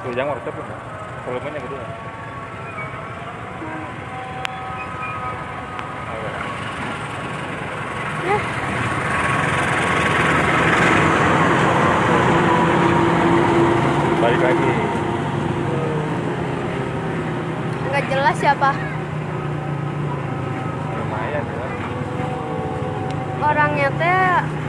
tuh jangan workshop ya volumenya gede ya. Balik lagi. Nggak jelas siapa? lumayan ya. Orangnya teh